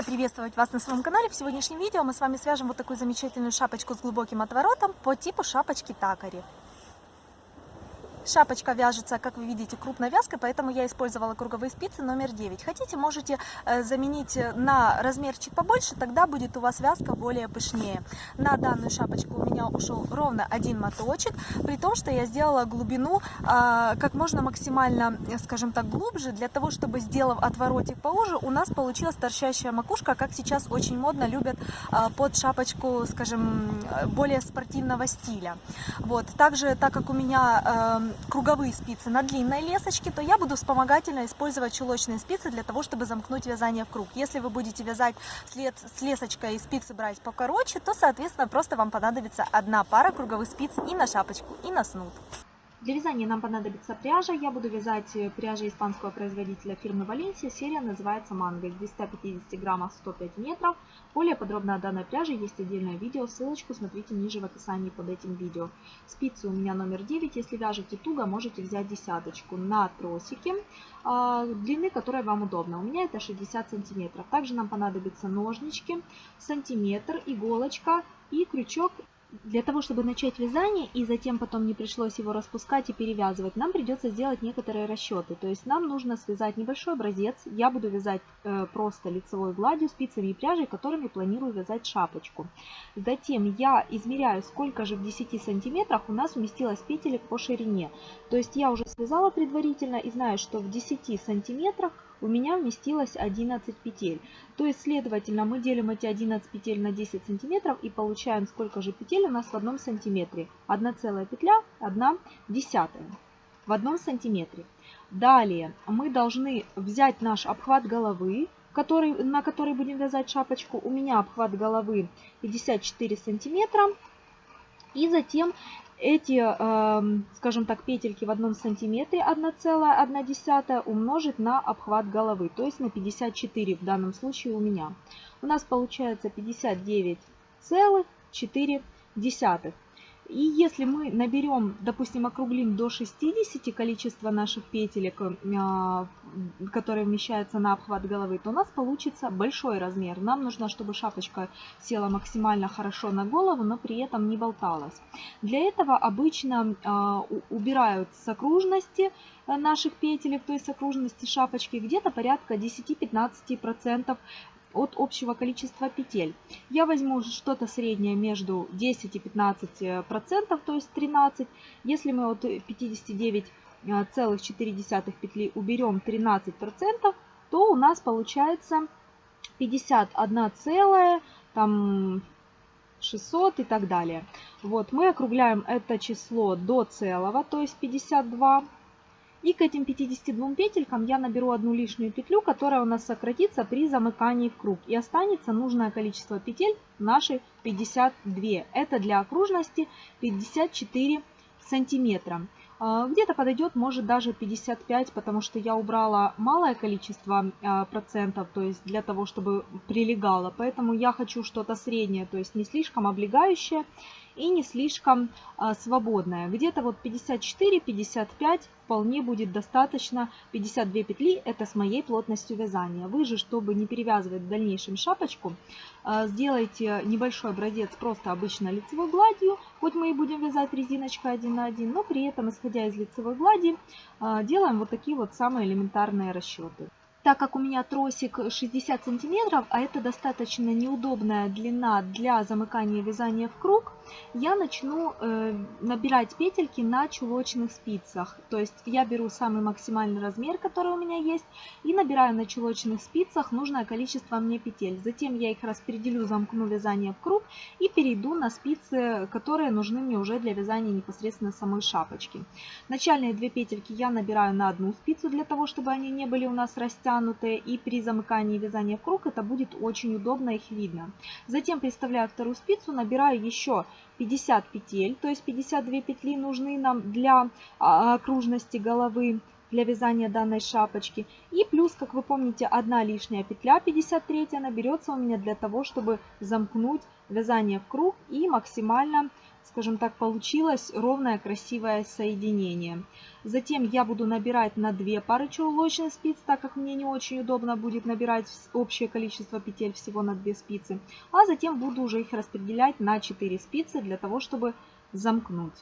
Рада приветствовать вас на своем канале. В сегодняшнем видео мы с вами свяжем вот такую замечательную шапочку с глубоким отворотом по типу шапочки такари. Шапочка вяжется, как вы видите, крупной вязкой, поэтому я использовала круговые спицы номер 9. Хотите, можете э, заменить на размерчик побольше, тогда будет у вас вязка более пышнее. На данную шапочку у меня ушел ровно один моточек, при том, что я сделала глубину а, как можно максимально, скажем так, глубже, для того, чтобы, сделав отворотик поуже, у нас получилась торчащая макушка, как сейчас очень модно любят а, под шапочку, скажем, более спортивного стиля. Вот. Также, так как у меня круговые спицы на длинной лесочке, то я буду вспомогательно использовать чулочные спицы для того, чтобы замкнуть вязание в круг. Если вы будете вязать след, с лесочкой и спицы брать покороче, то, соответственно, просто вам понадобится одна пара круговых спиц и на шапочку, и на снуд. Для вязания нам понадобится пряжа. Я буду вязать э, пряжей испанского производителя фирмы Валенсия. Серия называется Манго. Из 250 граммов 105 метров. Более подробно о данной пряже есть отдельное видео. Ссылочку смотрите ниже в описании под этим видео. Спицы у меня номер 9. Если вяжете туго, можете взять десяточку на тросике а, длины, которая вам удобна. У меня это 60 сантиметров. Также нам понадобятся ножнички, сантиметр, иголочка и крючок для того, чтобы начать вязание и затем потом не пришлось его распускать и перевязывать, нам придется сделать некоторые расчеты. То есть нам нужно связать небольшой образец. Я буду вязать э, просто лицевой гладью, спицами и пряжей, которыми планирую вязать шапочку. Затем я измеряю, сколько же в 10 сантиметрах у нас уместилось петелек по ширине. То есть я уже связала предварительно и знаю, что в 10 сантиметрах у меня вместилось 11 петель. То есть, следовательно, мы делим эти 11 петель на 10 сантиметров и получаем, сколько же петель у нас в одном сантиметре. Одна целая петля, одна десятая в одном сантиметре. Далее мы должны взять наш обхват головы, который, на который будем вязать шапочку. У меня обхват головы 54 сантиметра. И затем эти, эм, скажем так, петельки в одном сантиметре 1,1 умножить на обхват головы, то есть на 54 в данном случае у меня. У нас получается 59,4. И если мы наберем, допустим, округлим до 60 количество наших петелек, а, которые вмещаются на обхват головы, то у нас получится большой размер. Нам нужно, чтобы шапочка села максимально хорошо на голову, но при этом не болталась. Для этого обычно а, убирают с окружности э, наших петелек, то есть с окружности шапочки, где-то порядка 10-15% от общего количества петель. Я возьму что-то среднее между 10 и 15 э, процентов, то есть 13. Если мы от 59,4 э, петли уберем 13 процентов, то у нас получается 51 целая, там 600 и так далее. Вот, мы округляем это число до целого, то есть 52. И к этим 52 петелькам я наберу одну лишнюю петлю, которая у нас сократится при замыкании в круг. И останется нужное количество петель наши 52. Это для окружности 54 сантиметра. А, где-то подойдет, может даже 55, потому что я убрала малое количество а, процентов, то есть для того, чтобы прилегало. Поэтому я хочу что-то среднее, то есть не слишком облегающее и не слишком а, свободная. Где-то вот 54-55 вполне будет достаточно. 52 петли это с моей плотностью вязания. Вы же, чтобы не перевязывать в дальнейшем шапочку, а, сделайте небольшой образец просто обычно лицевой гладью. Хоть мы и будем вязать резиночкой один на один, но при этом, исходя из лицевой глади, а, делаем вот такие вот самые элементарные расчеты. Так как у меня тросик 60 сантиметров, а это достаточно неудобная длина для замыкания вязания в круг, я начну э, набирать петельки на чулочных спицах. То есть я беру самый максимальный размер, который у меня есть, и набираю на чулочных спицах нужное количество мне петель. Затем я их распределю, замкну вязание в круг и перейду на спицы, которые нужны мне уже для вязания непосредственно самой шапочки. Начальные две петельки я набираю на одну спицу, для того, чтобы они не были у нас растянутые, и при замыкании вязания в круг это будет очень удобно, их видно. Затем приставляю вторую спицу, набираю еще 50 петель, то есть 52 петли нужны нам для а, окружности головы, для вязания данной шапочки. И плюс, как вы помните, одна лишняя петля, 53 она берется у меня для того, чтобы замкнуть вязание в круг и максимально скажем так, получилось ровное красивое соединение. Затем я буду набирать на 2 пары чулочных спиц, так как мне не очень удобно будет набирать общее количество петель всего на 2 спицы. А затем буду уже их распределять на 4 спицы для того, чтобы замкнуть.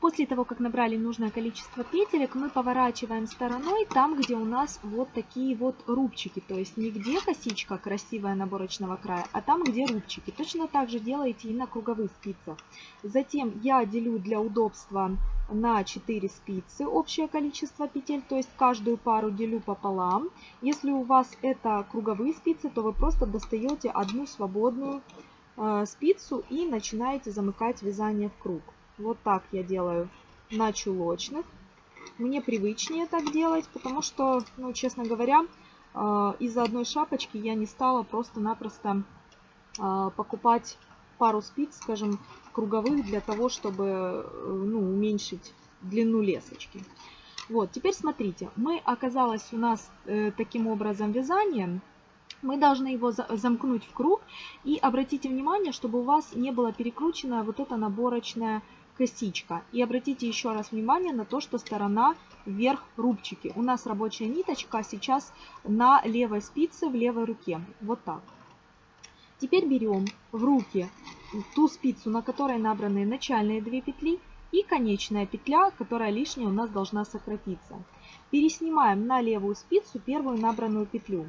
После того, как набрали нужное количество петелек, мы поворачиваем стороной там, где у нас вот такие вот рубчики. То есть не где косичка красивая наборочного края, а там, где рубчики. Точно так же делаете и на круговых спицах. Затем я делю для удобства на 4 спицы общее количество петель, то есть каждую пару делю пополам. Если у вас это круговые спицы, то вы просто достаете одну свободную э, спицу и начинаете замыкать вязание в круг. Вот так я делаю на чулочных. Мне привычнее так делать, потому что, ну, честно говоря, э, из-за одной шапочки я не стала просто-напросто э, покупать пару спиц, скажем, круговых для того, чтобы э, ну, уменьшить длину лесочки. Вот, теперь смотрите, мы оказалось у нас таким образом вязанием, мы должны его замкнуть в круг и обратите внимание, чтобы у вас не было перекручена вот эта наборочная косичка. И обратите еще раз внимание на то, что сторона вверх рубчики. У нас рабочая ниточка сейчас на левой спице в левой руке. Вот так. Теперь берем в руки ту спицу, на которой набраны начальные две петли и конечная петля, которая лишняя у нас должна сократиться. Переснимаем на левую спицу первую набранную петлю.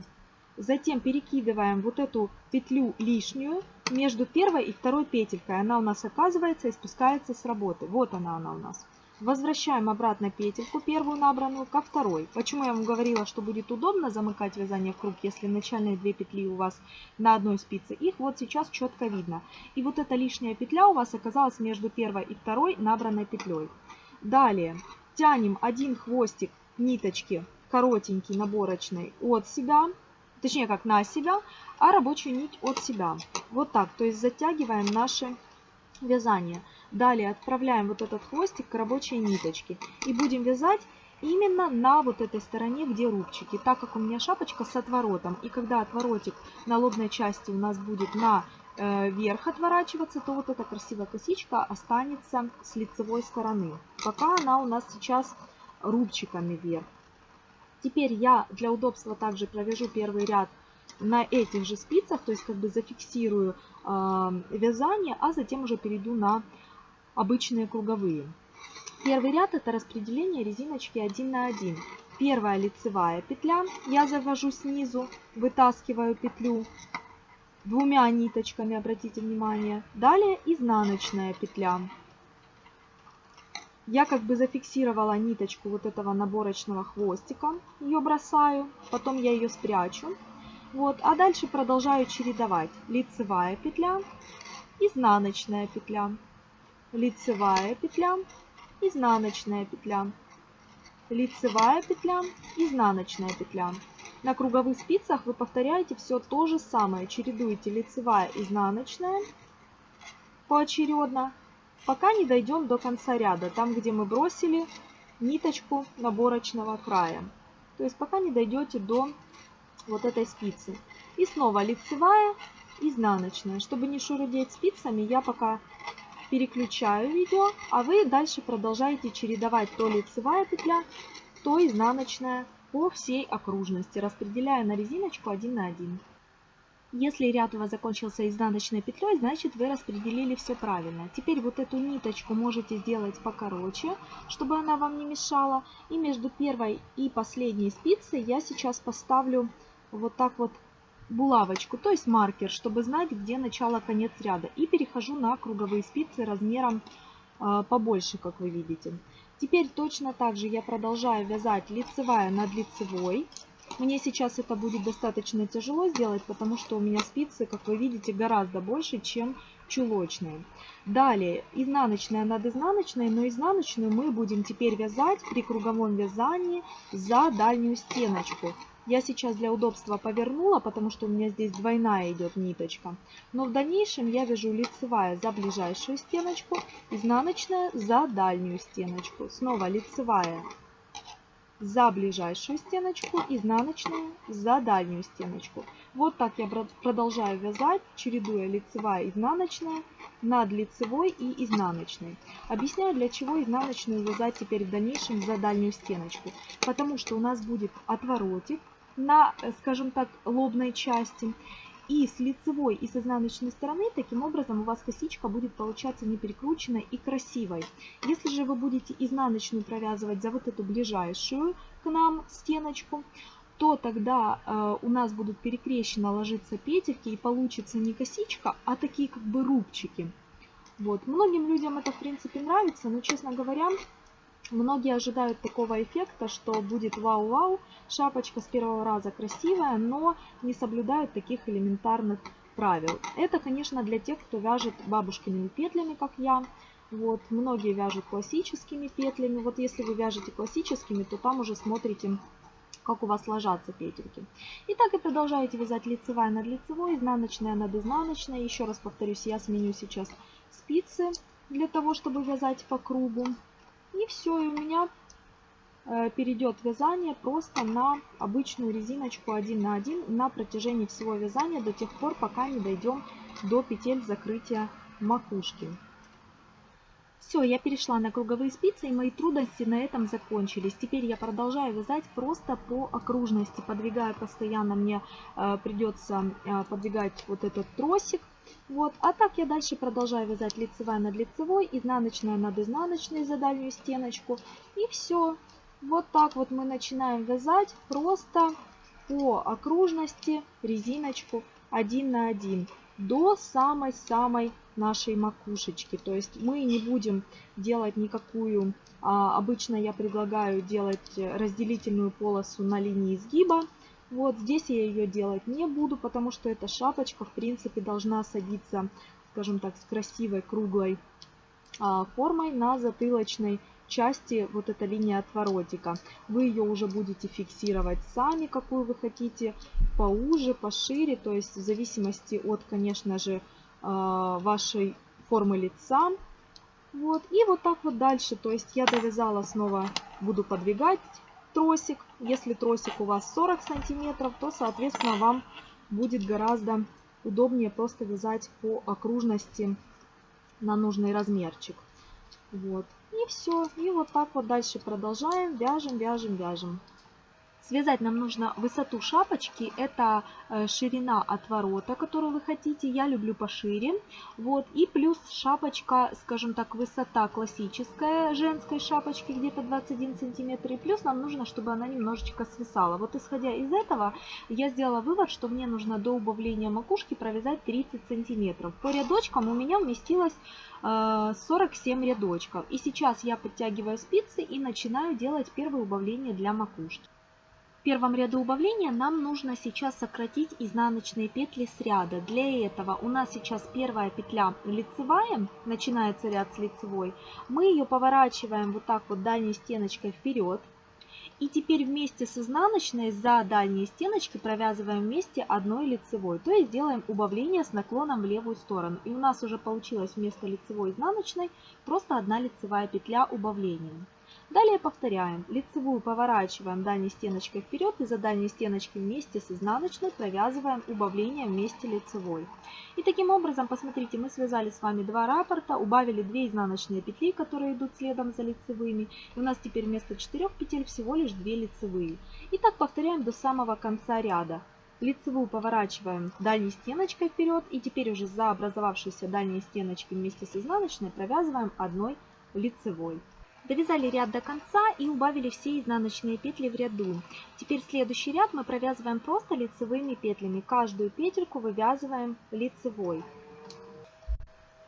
Затем перекидываем вот эту петлю лишнюю между первой и второй петелькой. Она у нас оказывается и спускается с работы. Вот она она у нас. Возвращаем обратно петельку, первую набранную, ко второй. Почему я вам говорила, что будет удобно замыкать вязание в круг, если начальные две петли у вас на одной спице. Их вот сейчас четко видно. И вот эта лишняя петля у вас оказалась между первой и второй набранной петлей. Далее тянем один хвостик ниточки коротенький наборочной от себя, точнее как на себя, а рабочую нить от себя. Вот так, то есть затягиваем наше вязание. Далее отправляем вот этот хвостик к рабочей ниточке и будем вязать именно на вот этой стороне, где рубчики. Так как у меня шапочка с отворотом, и когда отворотик на лобной части у нас будет на э, вверх отворачиваться, то вот эта красивая косичка останется с лицевой стороны. Пока она у нас сейчас рубчиками вверх. Теперь я для удобства также провяжу первый ряд на этих же спицах, то есть как бы зафиксирую э, вязание, а затем уже перейду на обычные круговые. Первый ряд это распределение резиночки 1 на 1. Первая лицевая петля, я завожу снизу, вытаскиваю петлю двумя ниточками, обратите внимание. Далее изнаночная петля. Я как бы зафиксировала ниточку вот этого наборочного хвостика, ее бросаю, потом я ее спрячу. Вот, а дальше продолжаю чередовать. Лицевая петля, изнаночная петля, лицевая петля, изнаночная петля, лицевая петля, изнаночная петля. На круговых спицах вы повторяете все то же самое. Чередуете лицевая, изнаночная поочередно, пока не дойдем до конца ряда, там где мы бросили ниточку наборочного края. То есть пока не дойдете до вот этой спицы. И снова лицевая, изнаночная. Чтобы не шурудеть спицами, я пока переключаю видео, а вы дальше продолжаете чередовать то лицевая петля, то изнаночная по всей окружности, распределяя на резиночку 1 на 1. Если ряд у вас закончился изнаночной петлей, значит вы распределили все правильно. Теперь вот эту ниточку можете сделать покороче, чтобы она вам не мешала. И между первой и последней спицей я сейчас поставлю вот так вот булавочку, то есть маркер, чтобы знать, где начало-конец ряда. И перехожу на круговые спицы размером э, побольше, как вы видите. Теперь точно так же я продолжаю вязать лицевая над лицевой. Мне сейчас это будет достаточно тяжело сделать, потому что у меня спицы, как вы видите, гораздо больше, чем чулочные. Далее изнаночная над изнаночной, но изнаночную мы будем теперь вязать при круговом вязании за дальнюю стеночку. Я сейчас для удобства повернула, потому что у меня здесь двойная идет ниточка. Но в дальнейшем я вяжу лицевая за ближайшую стеночку, изнаночная за дальнюю стеночку. Снова лицевая за ближайшую стеночку, изнаночную за дальнюю стеночку. Вот так я продолжаю вязать, чередуя лицевая изнаночная над лицевой и изнаночной. Объясняю, для чего изнаночную вязать теперь в дальнейшем за дальнюю стеночку. Потому что у нас будет отворотик на, скажем так, лобной части. И с лицевой и с изнаночной стороны, таким образом у вас косичка будет получаться не перекрученной и красивой. Если же вы будете изнаночную провязывать за вот эту ближайшую к нам стеночку, то тогда э, у нас будут перекрещенно ложиться петельки и получится не косичка, а такие как бы рубчики. Вот. Многим людям это в принципе нравится, но честно говоря, Многие ожидают такого эффекта, что будет вау-вау, шапочка с первого раза красивая, но не соблюдают таких элементарных правил. Это, конечно, для тех, кто вяжет бабушкиными петлями, как я. Вот, многие вяжут классическими петлями. Вот если вы вяжете классическими, то там уже смотрите, как у вас ложатся петельки. И так и продолжаете вязать лицевая над лицевой, изнаночная над изнаночной. Еще раз повторюсь, я сменю сейчас спицы для того, чтобы вязать по кругу. И все, и у меня э, перейдет вязание просто на обычную резиночку 1 на 1 на протяжении всего вязания до тех пор, пока не дойдем до петель закрытия макушки. Все, я перешла на круговые спицы, и мои трудности на этом закончились. Теперь я продолжаю вязать просто по окружности, подвигая постоянно, мне э, придется э, подвигать вот этот тросик, вот. А так я дальше продолжаю вязать лицевая над лицевой, изнаночная над изнаночной за дальнюю стеночку. И все. Вот так вот мы начинаем вязать просто по окружности резиночку 1 на 1 до самой-самой нашей макушечки. То есть мы не будем делать никакую, а, обычно я предлагаю делать разделительную полосу на линии изгиба. Вот здесь я ее делать не буду, потому что эта шапочка, в принципе, должна садиться, скажем так, с красивой круглой а, формой на затылочной части вот эта линия отворотика. Вы ее уже будете фиксировать сами, какую вы хотите, поуже, пошире, то есть в зависимости от, конечно же, а, вашей формы лица. Вот, и вот так вот дальше, то есть я довязала снова, буду подвигать тросик. Если тросик у вас 40 сантиметров, то, соответственно, вам будет гораздо удобнее просто вязать по окружности на нужный размерчик. Вот. И все. И вот так вот дальше продолжаем. Вяжем, вяжем, вяжем. Связать нам нужно высоту шапочки, это э, ширина отворота, которую вы хотите, я люблю пошире. Вот, и плюс шапочка, скажем так, высота классическая женской шапочки где-то 21 сантиметр. И плюс нам нужно, чтобы она немножечко свисала. Вот исходя из этого, я сделала вывод, что мне нужно до убавления макушки провязать 30 сантиметров. По рядочкам у меня вместилось 47 э, рядочков. И сейчас я подтягиваю спицы и начинаю делать первое убавление для макушки первом ряду убавления нам нужно сейчас сократить изнаночные петли с ряда. Для этого у нас сейчас первая петля лицевая, начинается ряд с лицевой. Мы ее поворачиваем вот так вот дальней стеночкой вперед. И теперь вместе с изнаночной за дальние стеночки провязываем вместе одной лицевой. То есть делаем убавление с наклоном в левую сторону. И у нас уже получилось вместо лицевой изнаночной просто одна лицевая петля убавления. Далее повторяем. Лицевую поворачиваем дальней стеночкой вперед и за дальней стеночкой вместе с изнаночной провязываем убавление вместе лицевой. И таким образом, посмотрите, мы связали с вами два раппорта, убавили 2 изнаночные петли, которые идут следом за лицевыми. И у нас теперь вместо 4 петель всего лишь 2 лицевые. И так повторяем до самого конца ряда. Лицевую поворачиваем дальней стеночкой вперед и теперь уже за образовавшейся дальней стеночкой вместе с изнаночной провязываем одной лицевой. Довязали ряд до конца и убавили все изнаночные петли в ряду. Теперь следующий ряд мы провязываем просто лицевыми петлями. Каждую петельку вывязываем лицевой.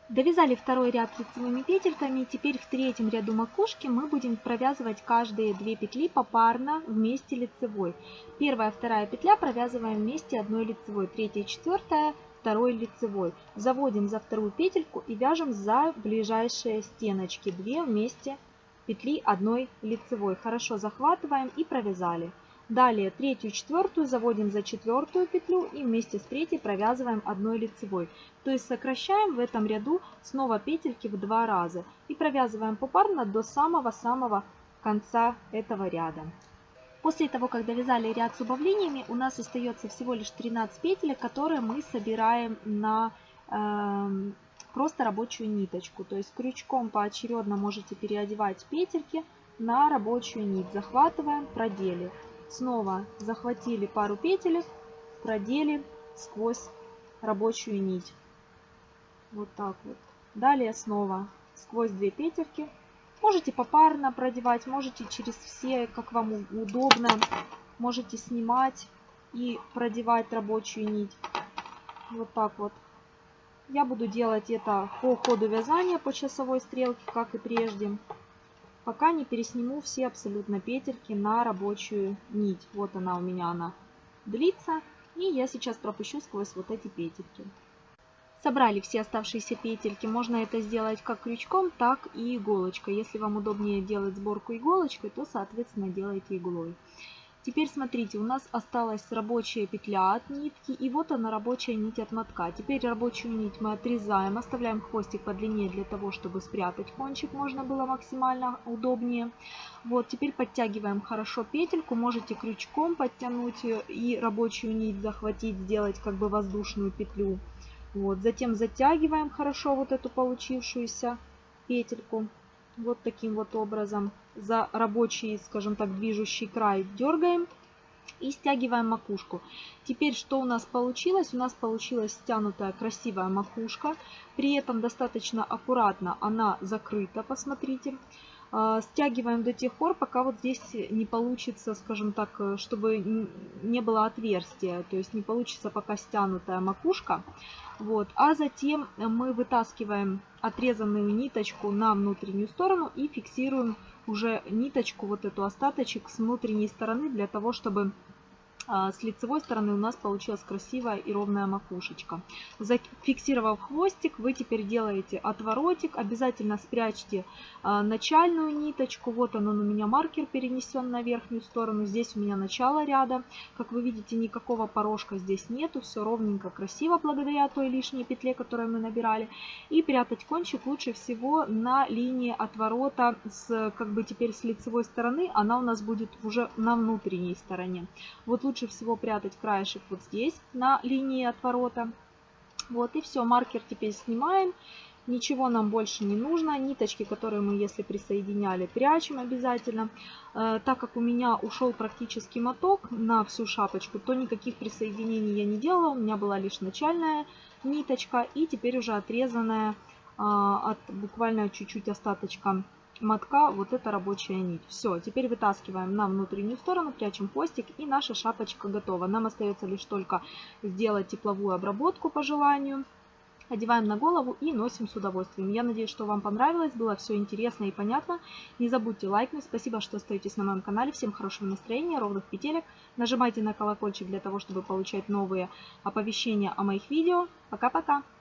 Довязали второй ряд лицевыми петельками. Теперь в третьем ряду макушки мы будем провязывать каждые две петли попарно вместе лицевой. Первая, вторая петля провязываем вместе одной лицевой. Третья, четвертая второй лицевой. Заводим за вторую петельку и вяжем за ближайшие стеночки. Две вместе петли одной лицевой. Хорошо захватываем и провязали. Далее третью четвертую заводим за четвертую петлю и вместе с третьей провязываем одной лицевой. То есть сокращаем в этом ряду снова петельки в два раза и провязываем попарно до самого-самого конца этого ряда. После того, как довязали ряд с убавлениями, у нас остается всего лишь 13 петель, которые мы собираем на э, просто рабочую ниточку. То есть крючком поочередно можете переодевать петельки на рабочую нить. Захватываем, продели. Снова захватили пару петелек, продели сквозь рабочую нить. Вот так вот. Далее снова сквозь две петельки. Можете попарно продевать, можете через все, как вам удобно. Можете снимать и продевать рабочую нить. Вот так вот. Я буду делать это по ходу вязания, по часовой стрелке, как и прежде. Пока не пересниму все абсолютно петельки на рабочую нить. Вот она у меня, она длится. И я сейчас пропущу сквозь вот эти петельки. Собрали все оставшиеся петельки. Можно это сделать как крючком, так и иголочкой. Если вам удобнее делать сборку иголочкой, то, соответственно, делайте иглой. Теперь смотрите, у нас осталась рабочая петля от нитки, и вот она рабочая нить от мотка. Теперь рабочую нить мы отрезаем, оставляем хвостик подлиннее для того, чтобы спрятать кончик можно было максимально удобнее. Вот, теперь подтягиваем хорошо петельку, можете крючком подтянуть и рабочую нить захватить, сделать как бы воздушную петлю. Вот, затем затягиваем хорошо вот эту получившуюся петельку. Вот таким вот образом. За рабочий, скажем так, движущий край дергаем и стягиваем макушку. Теперь что у нас получилось? У нас получилась стянутая красивая макушка. При этом достаточно аккуратно она закрыта, посмотрите. А, стягиваем до тех пор, пока вот здесь не получится, скажем так, чтобы не было отверстия. То есть не получится пока стянутая макушка. Вот. А затем мы вытаскиваем отрезанную ниточку на внутреннюю сторону и фиксируем уже ниточку, вот эту остаточек с внутренней стороны, для того, чтобы с лицевой стороны у нас получилась красивая и ровная макушечка. Зафиксировав хвостик, вы теперь делаете отворотик. Обязательно спрячьте а, начальную ниточку. Вот он, он у меня маркер перенесен на верхнюю сторону. Здесь у меня начало ряда. Как вы видите, никакого порожка здесь нету. Все ровненько, красиво, благодаря той лишней петле, которую мы набирали. И прятать кончик лучше всего на линии отворота, с, как бы теперь с лицевой стороны. Она у нас будет уже на внутренней стороне. Вот лучше лучше всего прятать краешек вот здесь, на линии отворота. Вот и все, маркер теперь снимаем. Ничего нам больше не нужно. Ниточки, которые мы, если присоединяли, прячем обязательно. Э, так как у меня ушел практически моток на всю шапочку, то никаких присоединений я не делала. У меня была лишь начальная ниточка и теперь уже отрезанная э, от буквально чуть-чуть остаточка мотка вот эта рабочая нить. Все, теперь вытаскиваем на внутреннюю сторону, прячем хвостик и наша шапочка готова. Нам остается лишь только сделать тепловую обработку по желанию. Одеваем на голову и носим с удовольствием. Я надеюсь, что вам понравилось, было все интересно и понятно. Не забудьте лайкнуть. Спасибо, что остаетесь на моем канале. Всем хорошего настроения, ровных петелек. Нажимайте на колокольчик для того, чтобы получать новые оповещения о моих видео. Пока-пока!